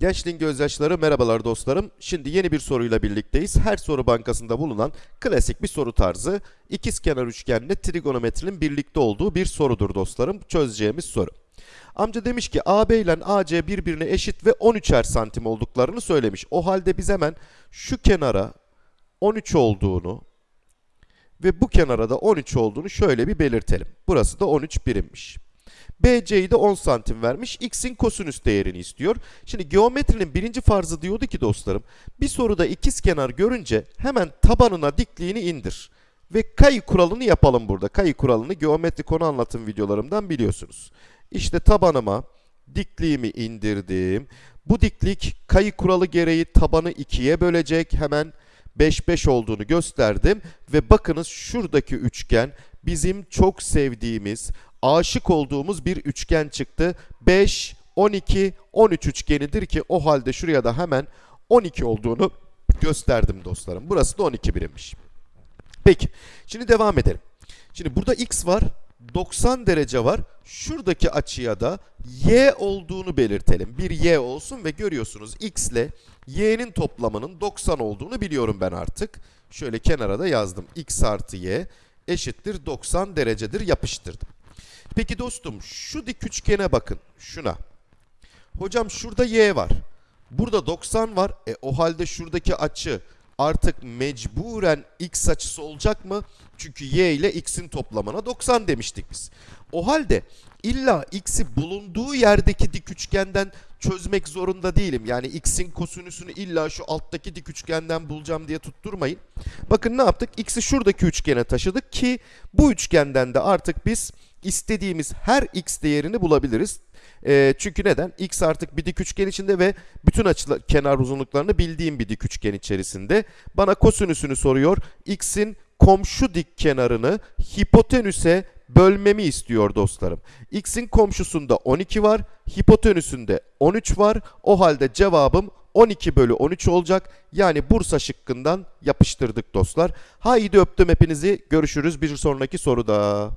Gençliğin gözyaşları merhabalar dostlarım. Şimdi yeni bir soruyla birlikteyiz. Her soru bankasında bulunan klasik bir soru tarzı. İkizkenar üçgenle trigonometrinin birlikte olduğu bir sorudur dostlarım. Çözeceğimiz soru. Amca demiş ki AB ile AC birbirine eşit ve 13'er santim olduklarını söylemiş. O halde biz hemen şu kenara 13 olduğunu ve bu kenara da 13 olduğunu şöyle bir belirtelim. Burası da 13 birimmiş. BC'yi de 10 santim vermiş. X'in kosinüs değerini istiyor. Şimdi geometrinin birinci farzı diyordu ki dostlarım. Bir soruda ikiz kenar görünce hemen tabanına dikliğini indir. Ve kayı kuralını yapalım burada. Kayı kuralını geometri konu anlatım videolarımdan biliyorsunuz. İşte tabanıma dikliğimi indirdim. Bu diklik kayı kuralı gereği tabanı ikiye bölecek. Hemen 5 5 olduğunu gösterdim ve bakınız şuradaki üçgen bizim çok sevdiğimiz, aşık olduğumuz bir üçgen çıktı. 5 12 13 üçgenidir ki o halde şuraya da hemen 12 olduğunu gösterdim dostlarım. Burası da 12 birimmiş. Peki şimdi devam edelim. Şimdi burada x var. 90 derece var. Şuradaki açıya da y olduğunu belirtelim. Bir y olsun ve görüyorsunuz x ile y'nin toplamının 90 olduğunu biliyorum ben artık. Şöyle kenara da yazdım. x artı y eşittir 90 derecedir yapıştırdım. Peki dostum şu dik üçgene bakın şuna. Hocam şurada y var. Burada 90 var. E o halde şuradaki açı artık mecburen x açısı olacak mı? Çünkü y ile x'in toplamına 90 demiştik biz. O halde illa x'i bulunduğu yerdeki dik üçgenden çözmek zorunda değilim. Yani x'in kosinüsünü illa şu alttaki dik üçgenden bulacağım diye tutturmayın. Bakın ne yaptık? x'i şuradaki üçgene taşıdık ki bu üçgenden de artık biz istediğimiz her x değerini bulabiliriz. E, çünkü neden? X artık bir dik üçgen içinde ve bütün açılar, kenar uzunluklarını bildiğim bir dik üçgen içerisinde. Bana kosinüsünü soruyor. X'in komşu dik kenarını hipotenüse bölmemi istiyor dostlarım. X'in komşusunda 12 var, hipotenüsünde 13 var. O halde cevabım 12 bölü 13 olacak. Yani Bursa şıkkından yapıştırdık dostlar. Haydi öptüm hepinizi. Görüşürüz bir sonraki soruda.